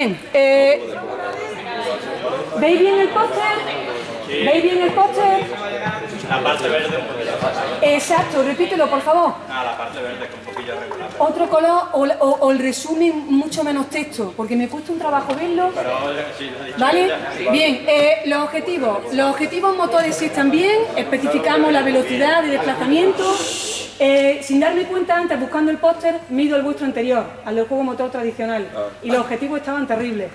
Bien, eh, ¿Veis bien el póster? ¿Veis bien el póster? La parte verde un Exacto, repítelo por favor. Ah, la parte verde con un poquillo regular. Otro color o, o- o el resumen mucho menos texto, porque me cuesta un trabajo verlo. Pero sí, lo he dicho ¿Vale? ya. Bien, eh, los objetivos. Los objetivos motores sí están bien, especificamos la velocidad de desplazamiento. Eh, sin darme cuenta antes, buscando el póster, mido el vuestro anterior, al del juego motor tradicional. Y los objetivos estaban terribles.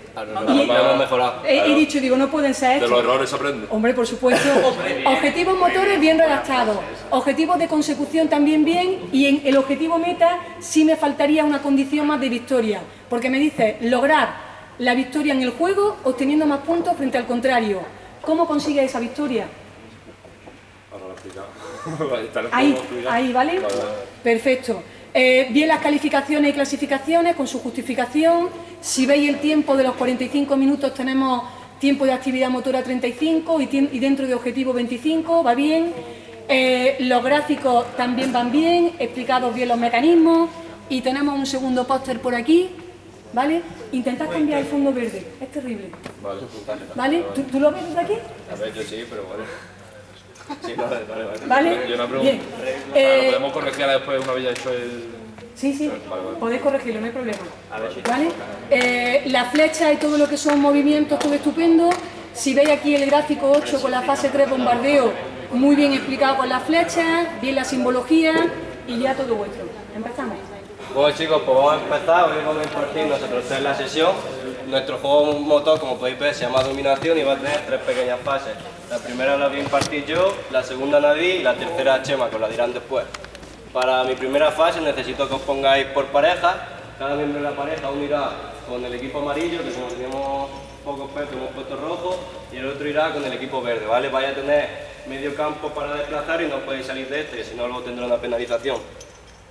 Y- hemos mejorado. He, he dicho, digo, no pueden ser De estos. los errores aprende. Hombre, por supuesto. Objetivos motores bien redactados. Objetivos de consecución también bien. Y en el objetivo meta sí me faltaría una condición más de victoria. Porque me dice lograr la victoria en el juego obteniendo más puntos frente al contrario. ¿Cómo consigue esa victoria? Ahora lo Ahí, ahí, ¿vale? Perfecto. Eh, bien las calificaciones y clasificaciones con su justificación. Si veis el tiempo de los 45 minutos tenemos tiempo de actividad motora 35 y, y dentro de objetivo 25, va bien. Eh, los gráficos también van bien, explicados bien los mecanismos y tenemos un segundo póster por aquí, ¿vale? Intentad cambiar el fondo verde, es terrible, Vale. ¿vale? ¿Tú, tú lo ves desde aquí? A ver, yo sí, pero vale. Sí, vale, vale, vale. ¿Vale? Yo una pregunta. Bien. Ah, Eh, ¿Lo podemos corregir ahora después una vez ya hecho el...? Sí, sí, Vale, vale. podéis corregirlo, no hay problema. ¿Vale? Eh, la flecha y todo lo que son movimientos, todo estupendo. Si veis aquí el gráfico 8 con la fase 3 bombardeo, muy bien explicado con las flechas, bien la simbología y ya todo vuestro. Empezamos. Bueno chicos, pues vamos a empezar, hoy vamos a impartir nuestra tercera sesión. Nuestro juego motor, como podéis ver, se llama Dominación y va a tener tres pequeñas fases. La primera la voy a impartir yo, la segunda Nadie y la tercera Chema, que os la dirán después. Para mi primera fase necesito que os pongáis por pareja. Cada miembro de la pareja uno irá con el equipo amarillo, que como tenemos pocos pesos hemos puesto rojo, y el otro irá con el equipo verde, ¿vale? Vais a tener medio campo para desplazar y no podéis salir de este, si no luego tendrá una penalización.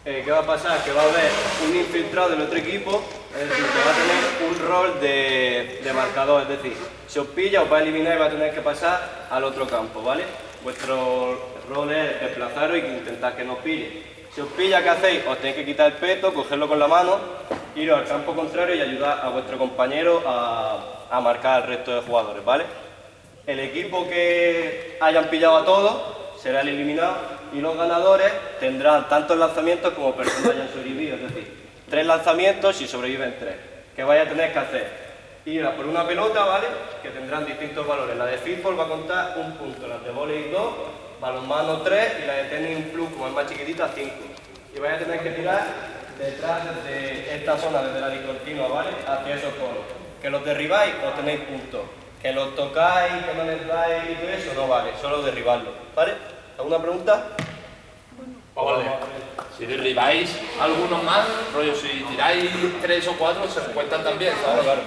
Eh, ¿Qué va a pasar? Que va a haber un infiltrado del otro equipo, es decir, que va a tener un rol de, de marcador, es decir, si os pilla os va a eliminar y va a tener que pasar al otro campo, ¿vale? Vuestro rol es desplazaros y intentar que no os pille. Si os pilla, ¿qué hacéis? Os tenéis que quitar el peto, cogerlo con la mano, iros al campo contrario y ayudar a vuestro compañero a, a marcar al resto de jugadores, ¿vale? El equipo que hayan pillado a todos será el eliminado y los ganadores tendrán tantos lanzamientos como personas hayan sobrevivido, tres lanzamientos y sobreviven tres. ¿Qué vais a tener que hacer? Ir por una pelota, ¿vale? Que tendrán distintos valores. La de fútbol va a contar un punto, la de volei dos, balonmano tres y la de tenis plus, como es más chiquitita, cinco. Y vais a tener que tirar detrás de esta zona, desde la discontinua, ¿vale? Hacia esos conos. Que los derribáis, os tenéis puntos. Que los tocáis, que no les y todo eso, no vale, solo derribarlos, ¿vale? ¿Alguna pregunta? Vale. Si derribáis algunos más, rollo, si tiráis tres o cuatro, se cuentan también, ¿sabes? Claro.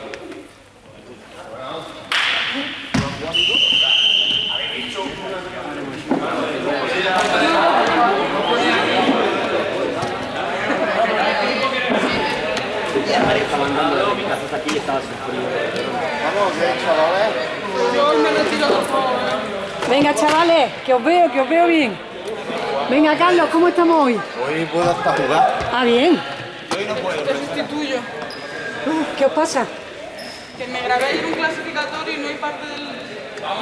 Venga, chavales, que os veo, que os veo bien. Venga, Carlos, ¿cómo estamos hoy? Hoy puedo hasta jugar. Ah, bien. Te sustituyo. ¿Qué os pasa? Que me grabé ayer un clasificatorio y no hay parte del... Sí,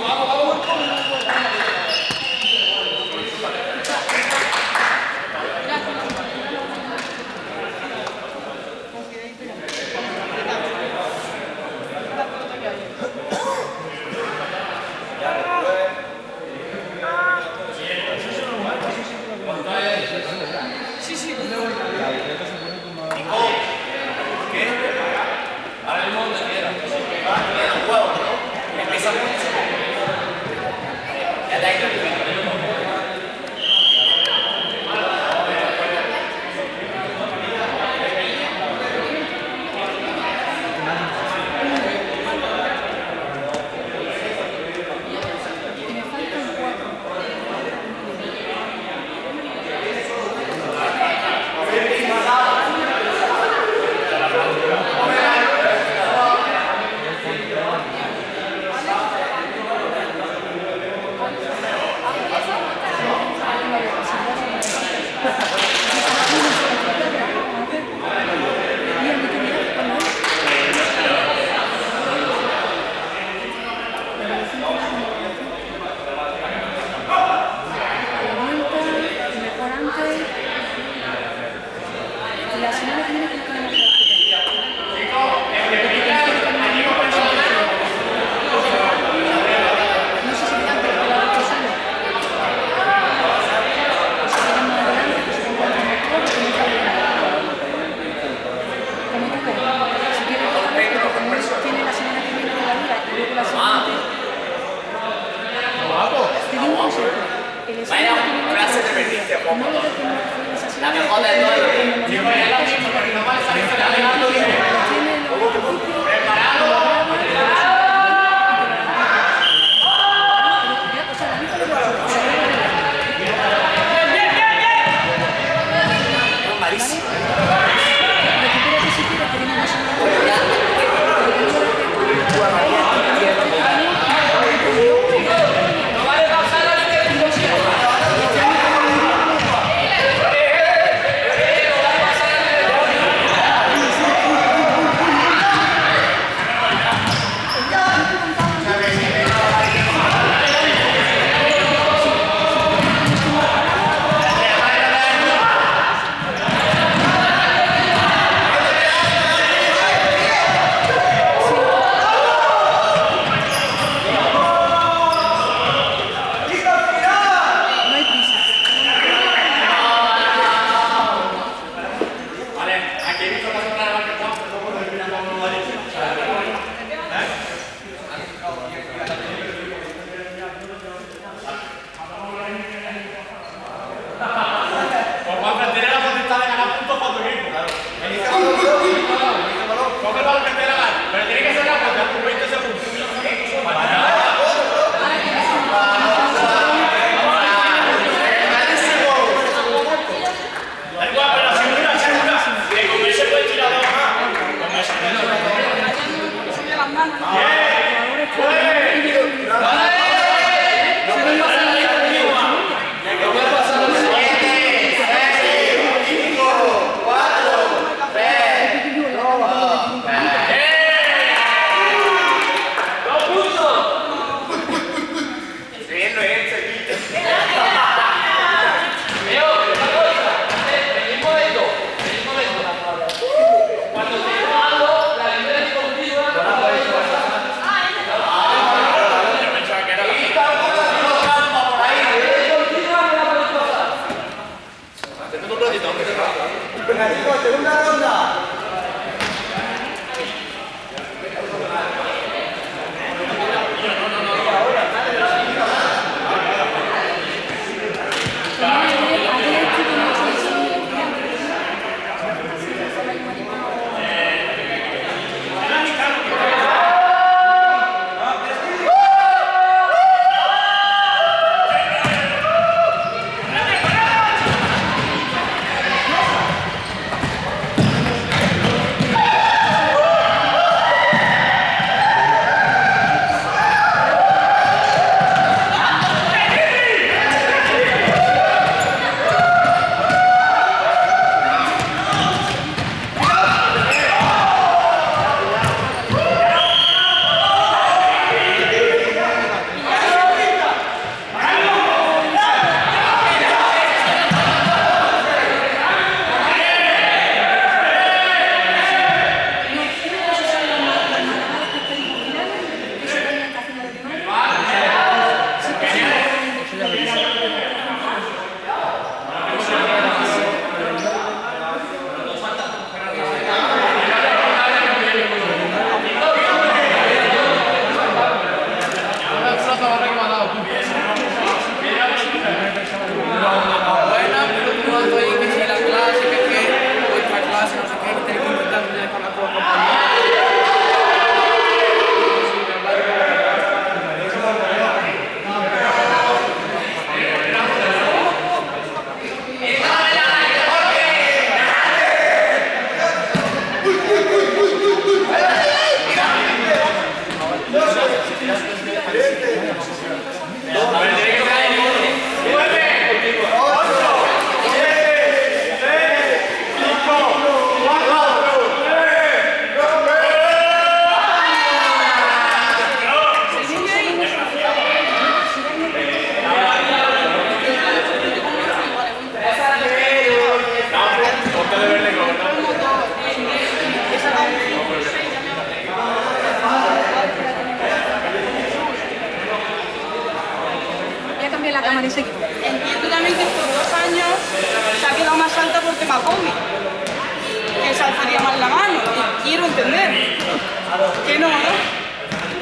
Que no, ¿no?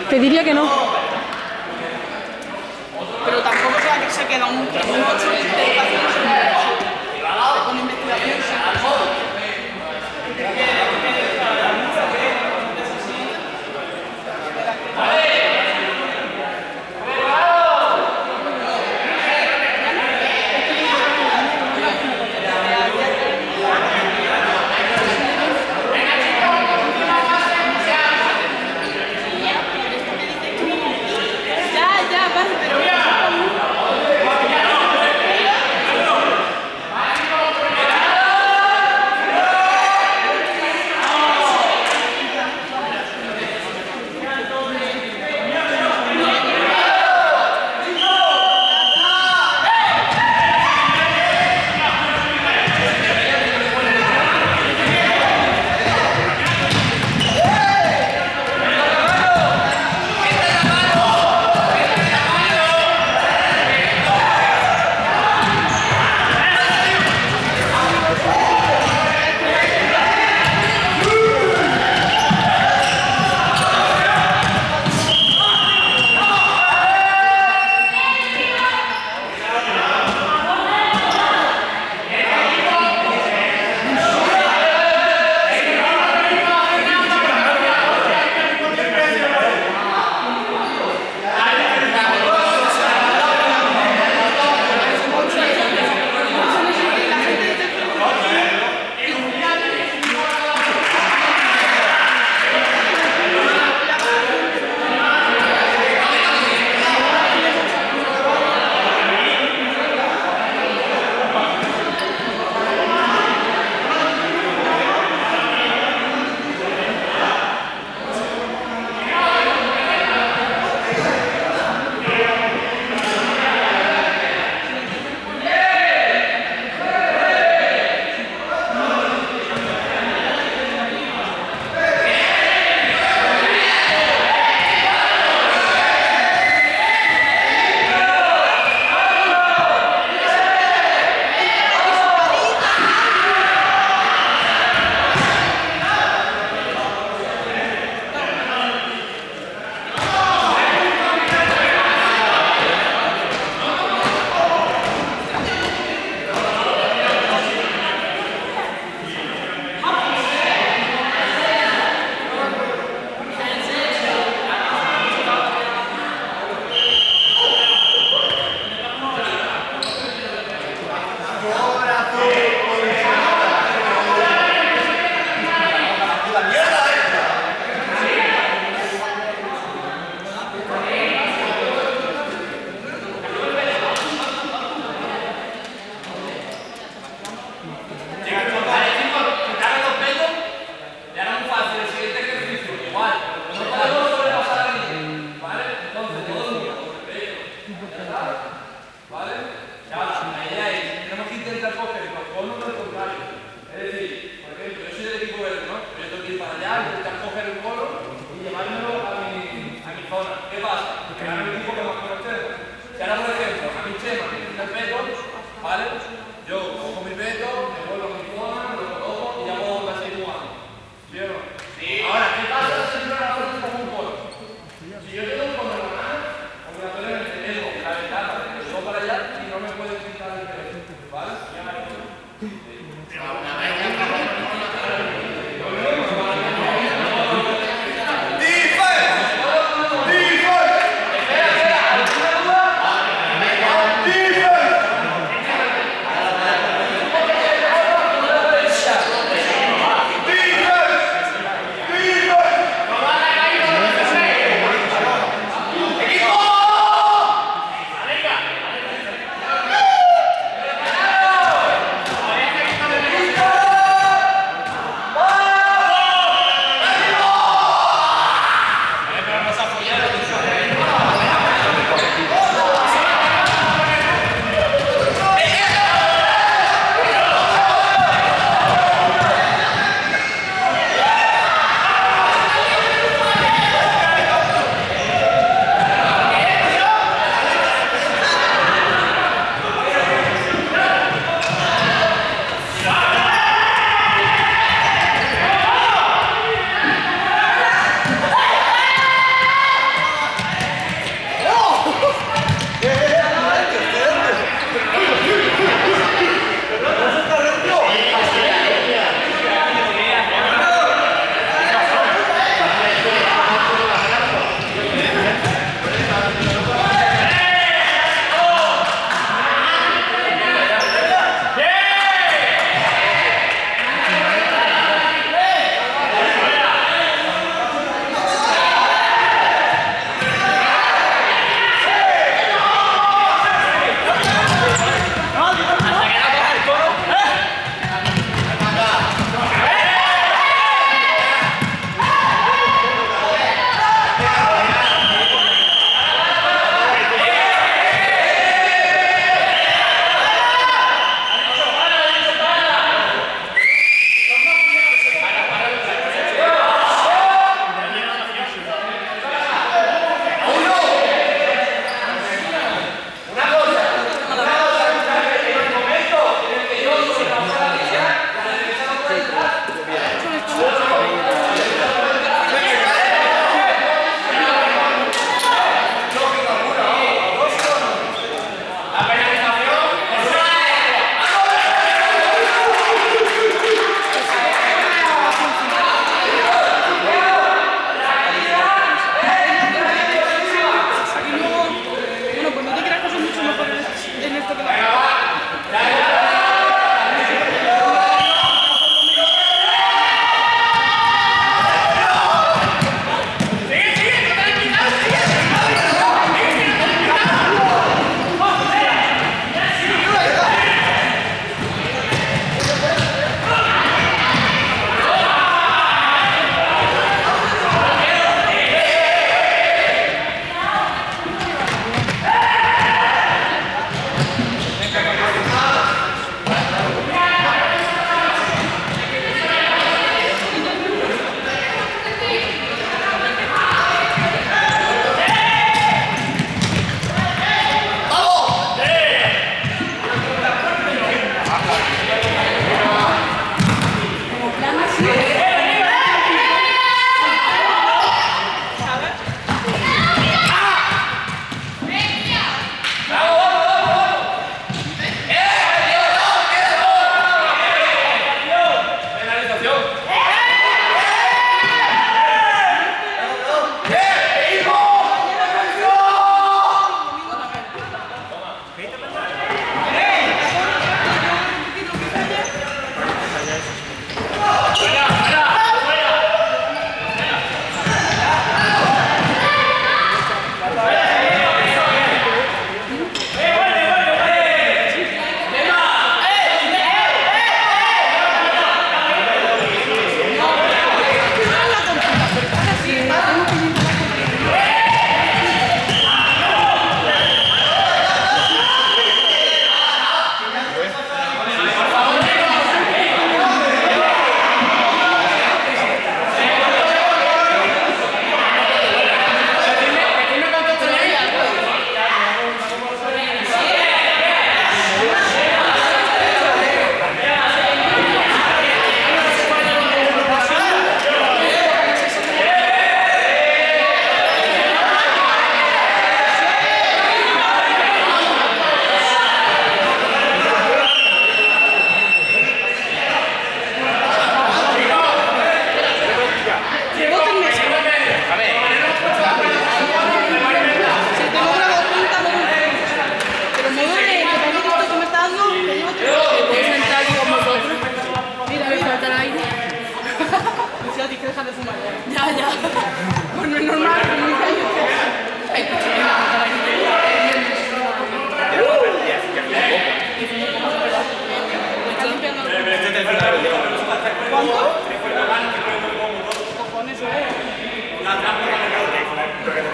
Te diría que no. pero tampoco que se queda un, un 8 de educación con investigación.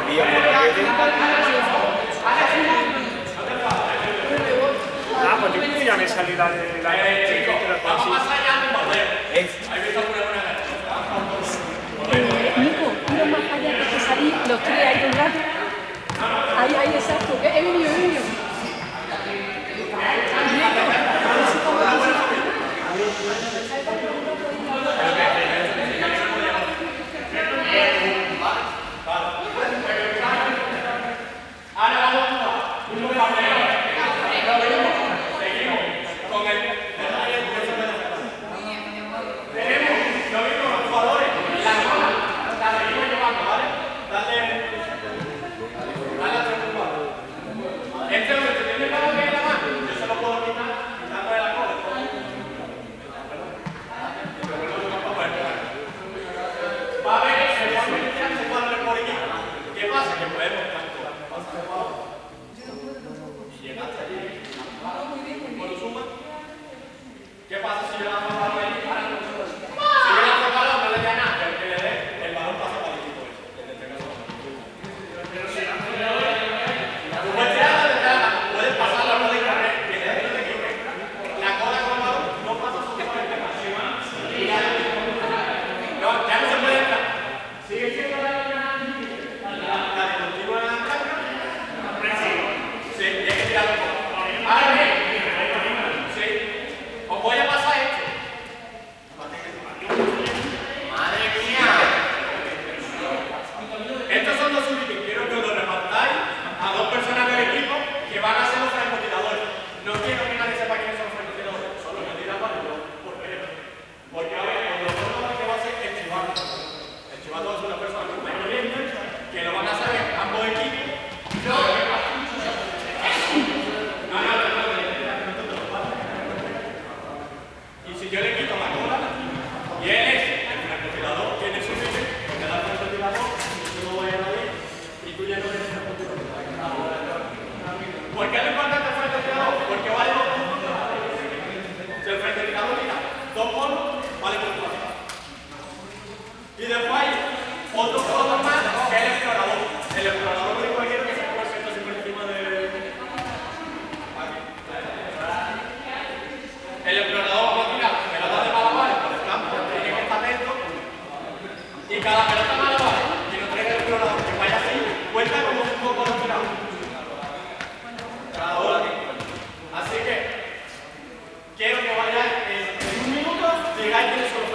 vía Moravede. De la... Más allá de eh, que los tres ahí. Ahí, ahí, exacto. ¿Qué pasa si yo Gracias.